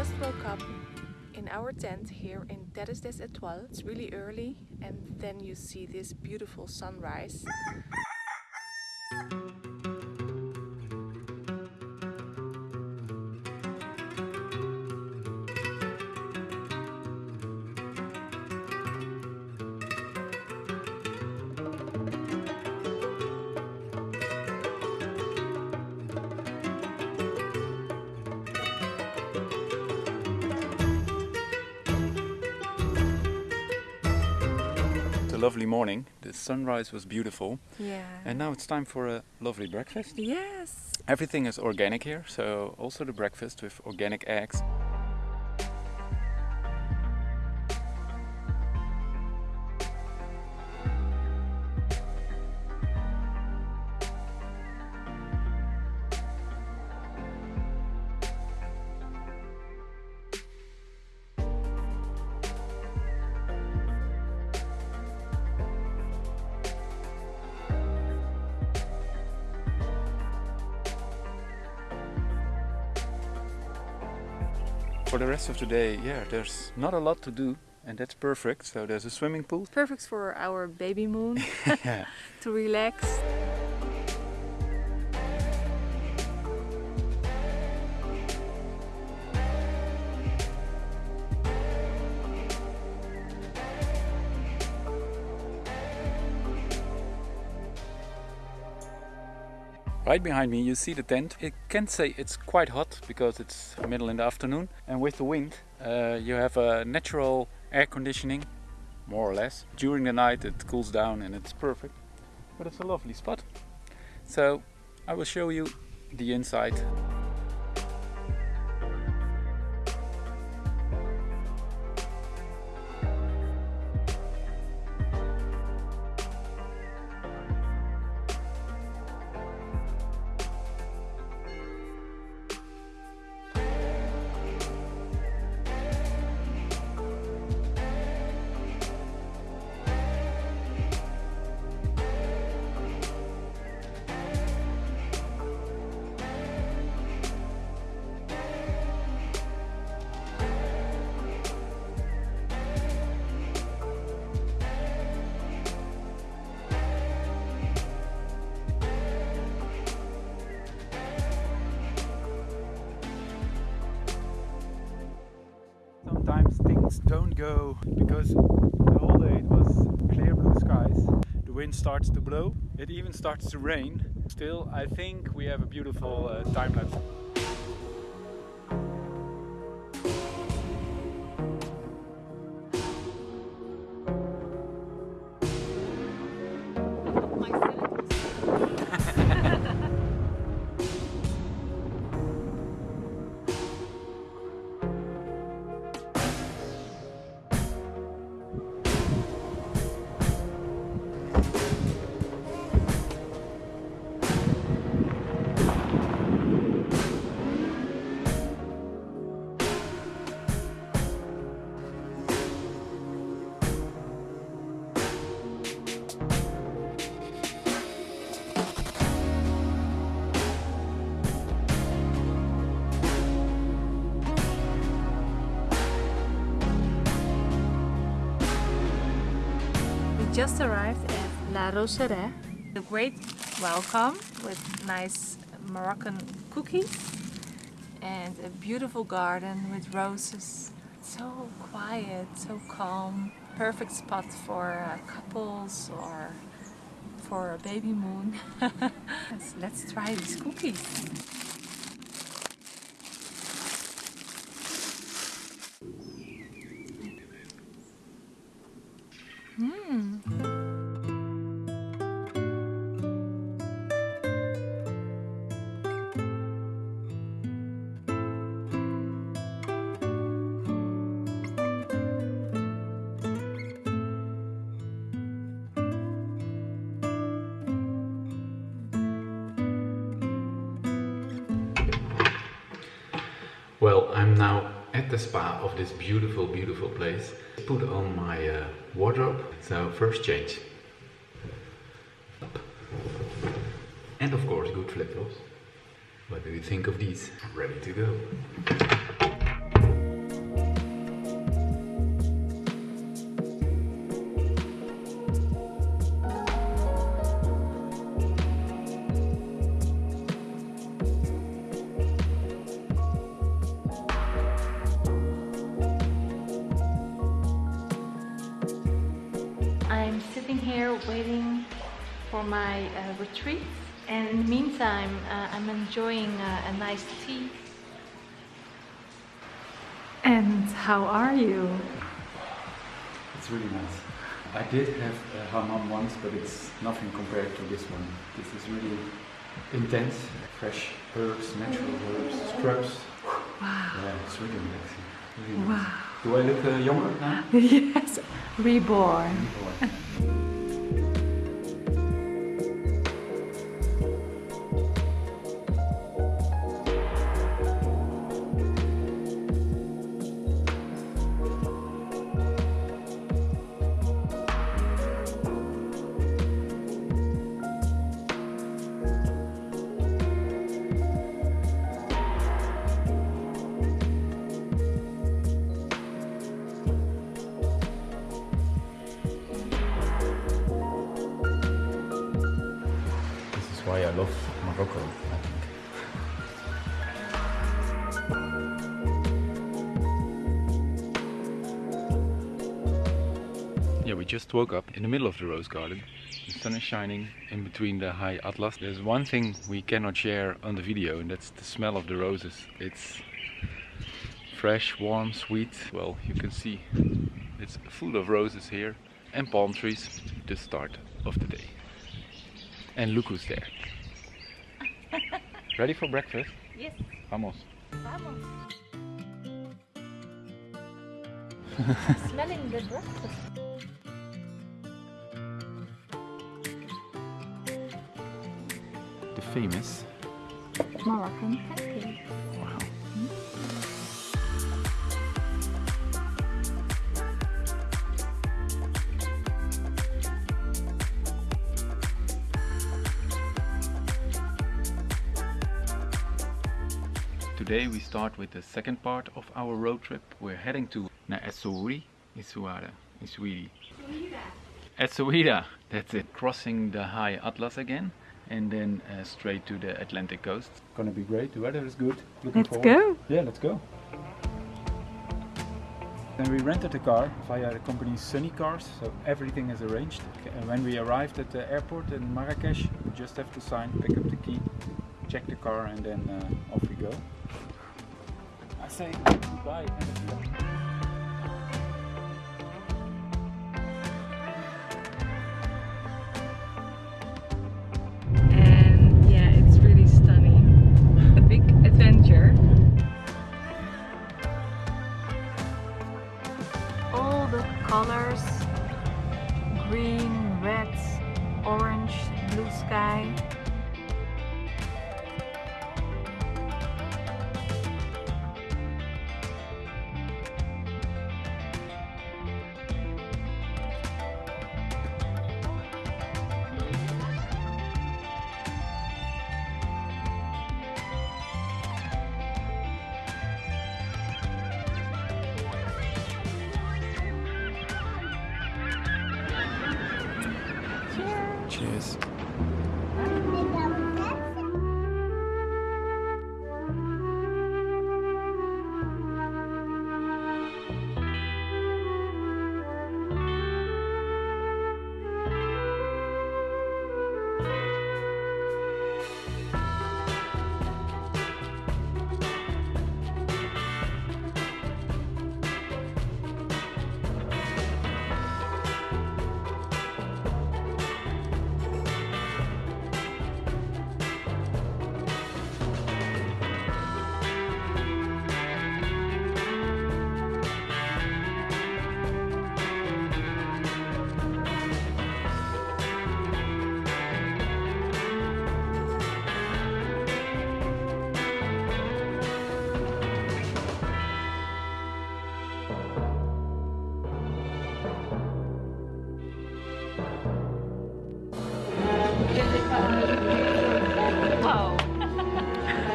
just woke up in our tent here in Terres des Etoiles. It's really early and then you see this beautiful sunrise. Lovely morning. The sunrise was beautiful. Yeah. And now it's time for a lovely breakfast. Yes. Everything is organic here, so also the breakfast with organic eggs. For the rest of the day, yeah, there's not a lot to do and that's perfect. So there's a swimming pool. Perfect for our baby moon to relax. Right behind me you see the tent. I can say it's quite hot because it's middle in the afternoon and with the wind uh, you have a natural air conditioning more or less. During the night it cools down and it's perfect but it's a lovely spot. So I will show you the inside. Don't go because the whole day it was clear blue skies. The wind starts to blow, it even starts to rain. Still, I think we have a beautiful uh, time lapse. Just arrived at La Roseraie. A great welcome with nice Moroccan cookies and a beautiful garden with roses. So quiet, so calm. Perfect spot for uh, couples or for a baby moon. let's, let's try these cookies. I'm now at the spa of this beautiful, beautiful place. Put on my uh, wardrobe. So first change. And of course good flip-flops. What do you think of these? Ready to go. Waiting for my uh, retreat. And in the meantime, uh, I'm enjoying uh, a nice tea. And how are you? It's really nice. I did have a hammam once, but it's nothing compared to this one. This is really intense, fresh herbs, natural herbs, scrubs. Wow. Yeah, it's really relaxing. Really nice. Wow. Do I look uh, younger now? yes, reborn. Or- Yeah, we just woke up in the middle of the rose garden. The sun is shining in between the high atlas. There's one thing we cannot share on the video, and that's the smell of the roses. It's fresh, warm, sweet. Well, you can see it's full of roses here and palm trees. The start of the day. And look who's there. Ready for breakfast? Yes, Vamos. vamos. Smelling the breakfast. The famous. Moroccan pancakes. Wow. Mm-hmm. Today we start with the second part of our road trip. We're heading to Essaouira, Essaouira, Essaouira. Essaouira, that's it. Crossing the high Atlas again and then uh, straight to the Atlantic coast. Gonna be great. The weather is good. Looking Let's forward. go. Yeah, let's go. Then we rented a car via the company Sunny Cars, so everything is arranged. And when we arrived at the airport in Marrakesh, we just have to sign, pick up the key, check the car, and then uh, off we go. Say Cheers.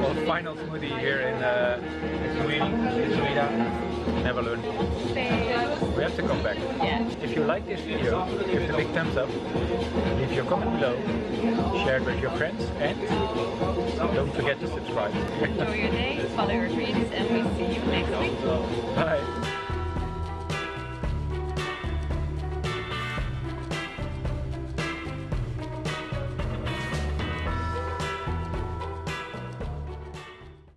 Well, final smoothie here in uh, Essaouira. Never learn. We have to come back. Yeah. If you like this video, give it a big thumbs up, leave your comment below, share it with your friends, and don't forget to subscribe. Enjoy your day, follow your dreams, and we see you next week. Bye.